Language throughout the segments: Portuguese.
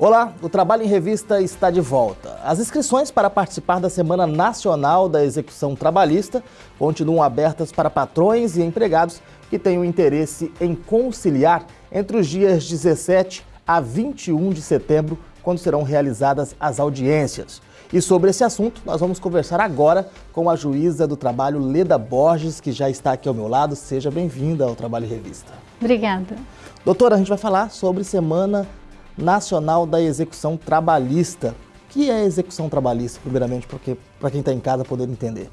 Olá, o Trabalho em Revista está de volta. As inscrições para participar da Semana Nacional da Execução Trabalhista continuam abertas para patrões e empregados que tenham interesse em conciliar entre os dias 17 a 21 de setembro, quando serão realizadas as audiências. E sobre esse assunto, nós vamos conversar agora com a juíza do trabalho, Leda Borges, que já está aqui ao meu lado. Seja bem-vinda ao Trabalho em Revista. Obrigada. Doutora, a gente vai falar sobre Semana Nacional da Execução Trabalhista. O que é execução trabalhista, primeiramente, para quem está em casa poder entender?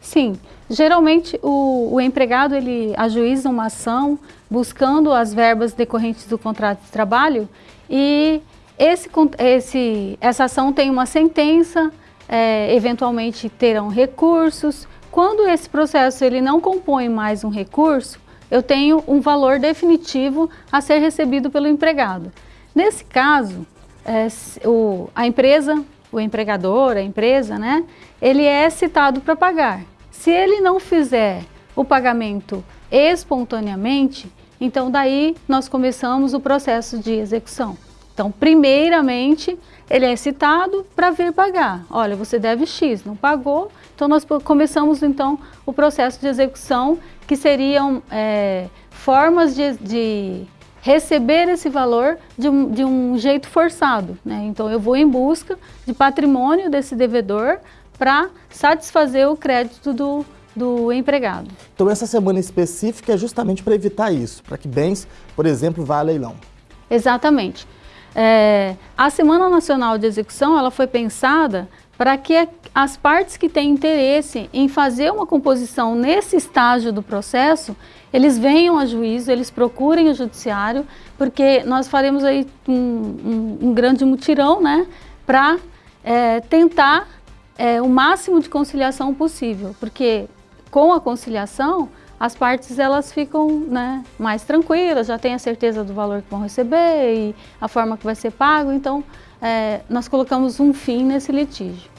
Sim, geralmente o, o, empregado ele ajuiza uma ação buscando as verbas decorrentes do contrato de trabalho e esse, esse, essa ação tem uma sentença, é, eventualmente terão recursos. Quando esse processo ele não compõe mais um recurso, eu tenho um valor definitivo a ser recebido pelo empregado. Nesse caso, é, o, a empresa, o empregador, a empresa, né, ele é citado para pagar. Se ele não fizer o pagamento espontaneamente, então daí nós começamos o processo de execução. Então, primeiramente, ele é citado para vir pagar. Olha, você deve X, não pagou, então nós começamos então o processo de execução, que seriam é, formas de, de receber esse valor de um, de um jeito forçado. Né? Então, eu vou em busca de patrimônio desse devedor para satisfazer o crédito do, do empregado. Então, essa semana específica é justamente para evitar isso, para que bens, por exemplo, vá a leilão. Exatamente. É, a Semana Nacional de Execução ela foi pensada para que as partes que têm interesse em fazer uma composição nesse estágio do processo, eles venham a juízo, eles procurem o judiciário, porque nós faremos aí um, um, um grande mutirão, né, para é, tentar é, o máximo de conciliação possível, porque com a conciliação, as partes elas ficam né, mais tranquilas, já têm a certeza do valor que vão receber e a forma que vai ser pago, então é, nós colocamos um fim nesse litígio.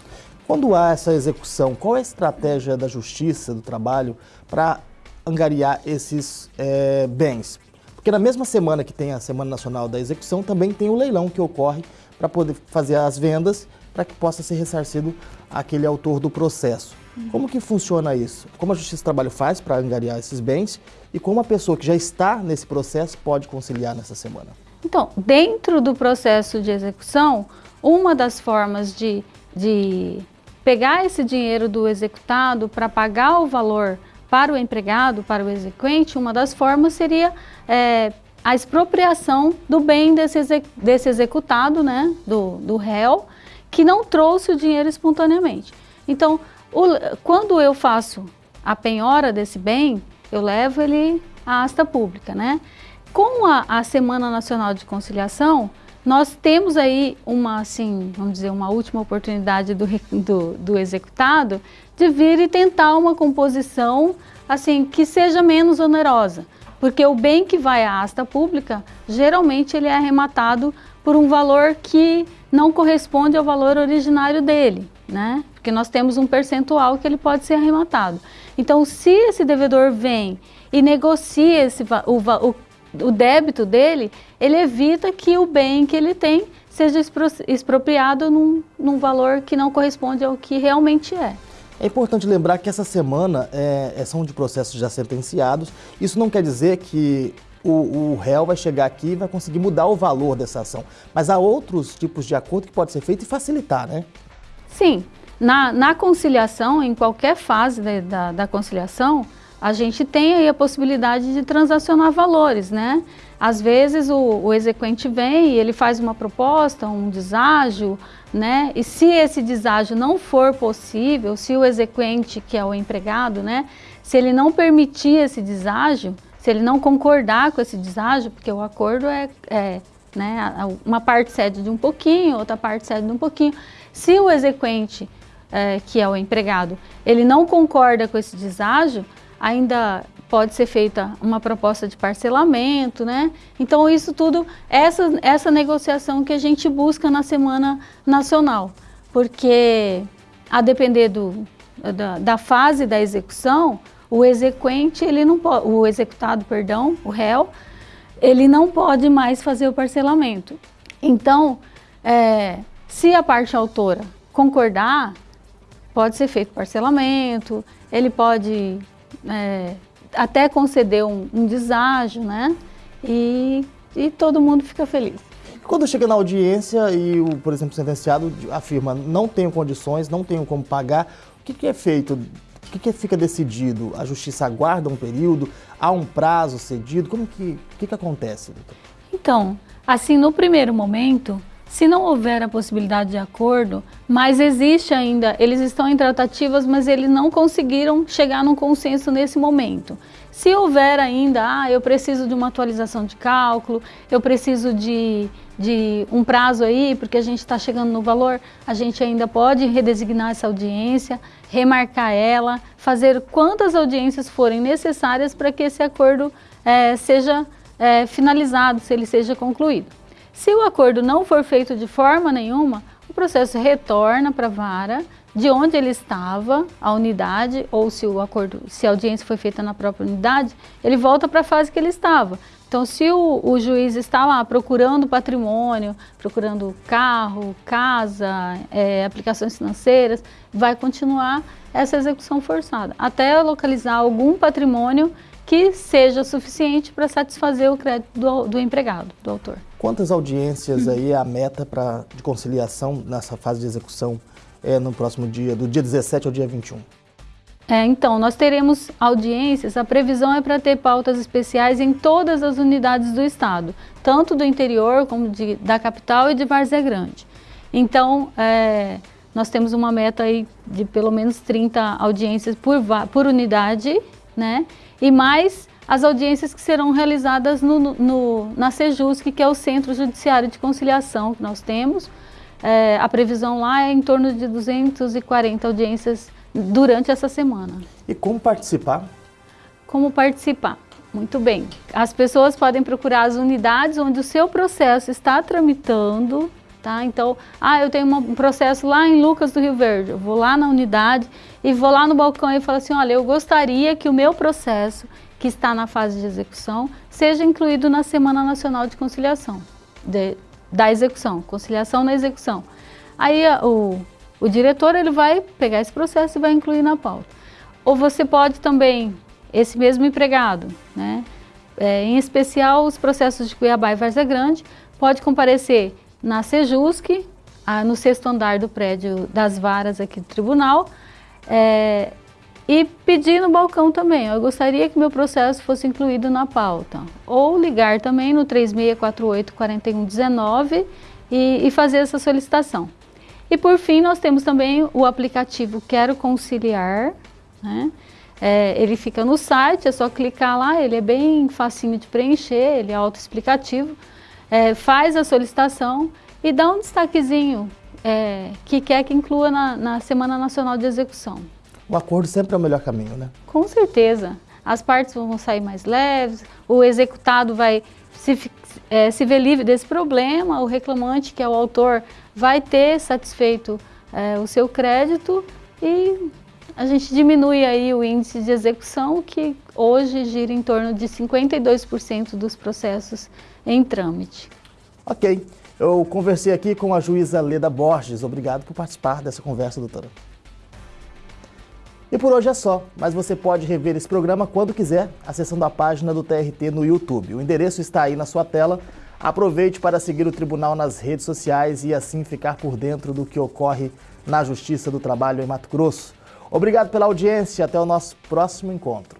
Quando há essa execução, qual é a estratégia da Justiça, do Trabalho, para angariar esses é, bens? Porque na mesma semana que tem a Semana Nacional da Execução, também tem o leilão que ocorre para poder fazer as vendas, para que possa ser ressarcido aquele autor do processo. Como que funciona isso? Como a Justiça do Trabalho faz para angariar esses bens e como a pessoa que já está nesse processo pode conciliar nessa semana? Então, dentro do processo de execução, uma das formas de, de pegar esse dinheiro do executado para pagar o valor para o empregado, para o exequente, uma das formas seria é, a expropriação do bem desse, executado, né, do, do réu, que não trouxe o dinheiro espontaneamente. Então, o, quando eu faço a penhora desse bem, eu levo ele à asta pública, né? Com a, a, Semana Nacional de Conciliação, nós temos aí uma, assim, vamos dizer, uma última oportunidade do, do, do executado de vir e tentar uma composição, assim, que seja menos onerosa. Porque o bem que vai à asta pública, geralmente ele é arrematado por um valor que não corresponde ao valor originário dele, né? Porque nós temos um percentual que ele pode ser arrematado. Então, se esse devedor vem e negocia esse, o, o o débito dele, ele evita que o bem que ele tem seja expropriado num, num valor que não corresponde ao que realmente é. É importante lembrar que essa semana é, é são de processos já sentenciados. Isso não quer dizer que o, o, réu vai chegar aqui e vai conseguir mudar o valor dessa ação. Mas há outros tipos de acordo que pode ser feito e facilitar, né? Sim. Na, na conciliação, em qualquer fase da, da, conciliação, a gente tem aí a possibilidade de transacionar valores, né? Às vezes o, o exequente vem e ele faz uma proposta, um deságio, né? E se esse deságio não for possível, se o exequente, que é o empregado, né? Se ele não permitir esse deságio, se ele não concordar com esse deságio, porque o acordo é, é né? Uma parte cede de um pouquinho, outra parte cede de um pouquinho. Se o exequente, é, que é o empregado, ele não concorda com esse deságio, ainda pode ser feita uma proposta de parcelamento, né? Então isso tudo, essa, essa negociação que a gente busca na Semana Nacional, porque a depender do, da, da fase da execução, o exequente, ele não o executado, perdão, o réu, ele não pode mais fazer o parcelamento. Então, é, se a parte autora concordar, pode ser feito parcelamento, ele pode é, até conceder um, um deságio, né? E, e todo mundo fica feliz. Quando chega na audiência e o, por exemplo, sentenciado afirma não tenho condições, não tenho como pagar, o que, que é feito? O que, que fica decidido? A justiça aguarda um período? Há um prazo cedido? Como que, que, que acontece? Doutor? Então, assim, no primeiro momento, se não houver a possibilidade de acordo, mas existe ainda, eles estão em tratativas, mas eles não conseguiram chegar num consenso nesse momento. Se houver ainda, ah, eu preciso de uma atualização de cálculo, eu preciso de, de um prazo aí, porque a gente está chegando no valor, a gente ainda pode redesignar essa audiência, remarcar ela, fazer quantas audiências forem necessárias para que esse acordo é, seja é, finalizado, se ele seja concluído. Se o acordo não for feito de forma nenhuma, o processo retorna para a vara, de onde ele estava, a unidade, ou se o acordo, se a audiência foi feita na própria unidade, ele volta para a fase que ele estava. Então, se o, o, juiz está lá procurando patrimônio, procurando carro, casa, é, aplicações financeiras, vai continuar essa execução forçada, até localizar algum patrimônio que seja suficiente para satisfazer o crédito do, do, empregado, do autor. Quantas audiências aí é a meta pra, de conciliação nessa fase de execução é, no próximo dia, do dia 17 ao dia 21? É, então, nós teremos audiências, a previsão é para ter pautas especiais em todas as unidades do Estado, tanto do interior como de, da capital e de Várzea Grande. Então, é, nós temos uma meta aí de pelo menos 30 audiências por, por unidade, né? e mais as audiências que serão realizadas no, no, na Sejusc, que é o Centro Judiciário de Conciliação que nós temos. É, a previsão lá é em torno de 240 audiências durante essa semana. E como participar? Como participar? Muito bem. As pessoas podem procurar as unidades onde o seu processo está tramitando, tá? Então, ah, eu tenho um processo lá em Lucas do Rio Verde, eu vou lá na unidade e vou lá no balcão e falo assim, olha, eu gostaria que o meu processo, que está na fase de execução, seja incluído na Semana Nacional de Conciliação, de, da execução, conciliação na execução. Aí o, o diretor ele vai pegar esse processo e vai incluir na pauta. Ou você pode também, esse mesmo empregado, né, é, em especial os processos de Cuiabá e Várzea Grande, pode comparecer na Sejusc, no sexto andar do prédio das varas aqui do tribunal, é, e pedir no balcão também, eu gostaria que meu processo fosse incluído na pauta. Ou ligar também no 3648-4119 e, e fazer essa solicitação. E por fim, nós temos também o aplicativo Quero Conciliar, né? É, ele fica no site, é só clicar lá, ele é bem facinho de preencher, ele é autoexplicativo. É, faz a solicitação e dá um destaquezinho é, que quer que inclua na, na Semana Nacional de Execução. O acordo sempre é o melhor caminho, né? Com certeza. As partes vão sair mais leves, o executado vai se, é, se ver livre desse problema, o reclamante, que é o autor, vai ter satisfeito é, o seu crédito e a gente diminui aí o índice de execução, que hoje gira em torno de 52% dos processos em trâmite. Ok. Eu conversei aqui com a juíza Leda Borges. Obrigado por participar dessa conversa, doutora. E por hoje é só, mas você pode rever esse programa quando quiser, acessando a página do TRT no YouTube. O endereço está aí na sua tela. Aproveite para seguir o tribunal nas redes sociais e assim ficar por dentro do que ocorre na Justiça do Trabalho em Mato Grosso. Obrigado pela audiência até o nosso próximo encontro.